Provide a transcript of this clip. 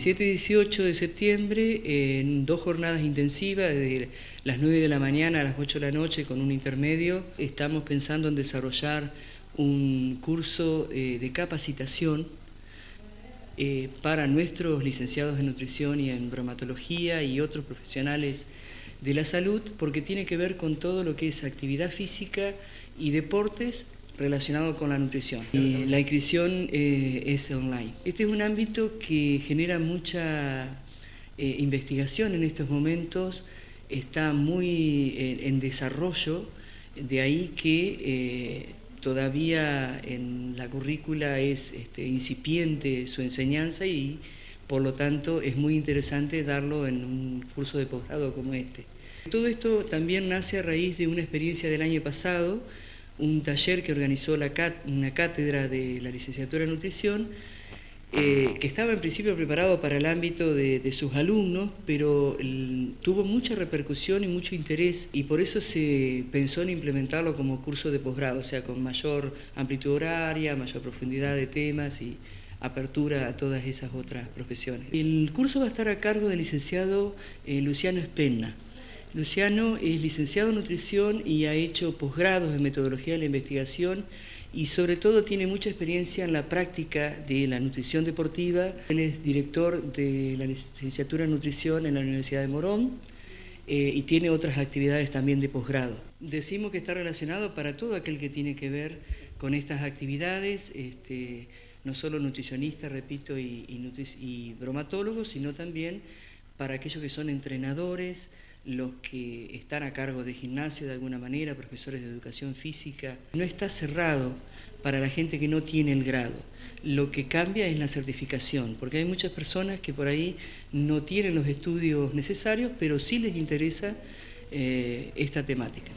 17 y 18 de septiembre, en dos jornadas intensivas, desde las 9 de la mañana a las 8 de la noche, con un intermedio, estamos pensando en desarrollar un curso eh, de capacitación eh, para nuestros licenciados en nutrición y en bromatología y otros profesionales de la salud, porque tiene que ver con todo lo que es actividad física y deportes relacionado con la nutrición. La inscripción eh, es online. Este es un ámbito que genera mucha eh, investigación en estos momentos, está muy en, desarrollo, de ahí que eh, todavía en la currícula es este, incipiente su enseñanza y por lo tanto es muy interesante darlo en un curso de posgrado como este. Todo esto también nace a raíz de una experiencia del año pasado, un taller que organizó una cátedra de la licenciatura en nutrición, eh, que estaba en principio preparado para el ámbito de, sus alumnos, pero tuvo mucha repercusión y mucho interés y por eso se pensó en implementarlo como curso de posgrado, o sea, con mayor amplitud horaria, mayor profundidad de temas y apertura a todas esas otras profesiones. El curso va a estar a cargo del licenciado eh, Luciano Espenna. Luciano es licenciado en nutrición y ha hecho posgrados en metodología de la investigación y sobre todo tiene mucha experiencia en la práctica de la nutrición deportiva. Él es director de la licenciatura en nutrición en la Universidad de Morón eh, y tiene otras actividades también de posgrado. Decimos que está relacionado para todo aquel que tiene que ver con estas actividades, este, no solo nutricionistas, repito, y, y bromatólogos, sino también para aquellos que son entrenadores, los que están a cargo de gimnasio de alguna manera, profesores de educación física. No está cerrado para la gente que no tiene el grado. Lo que cambia es la certificación, porque hay muchas personas que por ahí no tienen los estudios necesarios, pero sí les interesa eh, esta temática.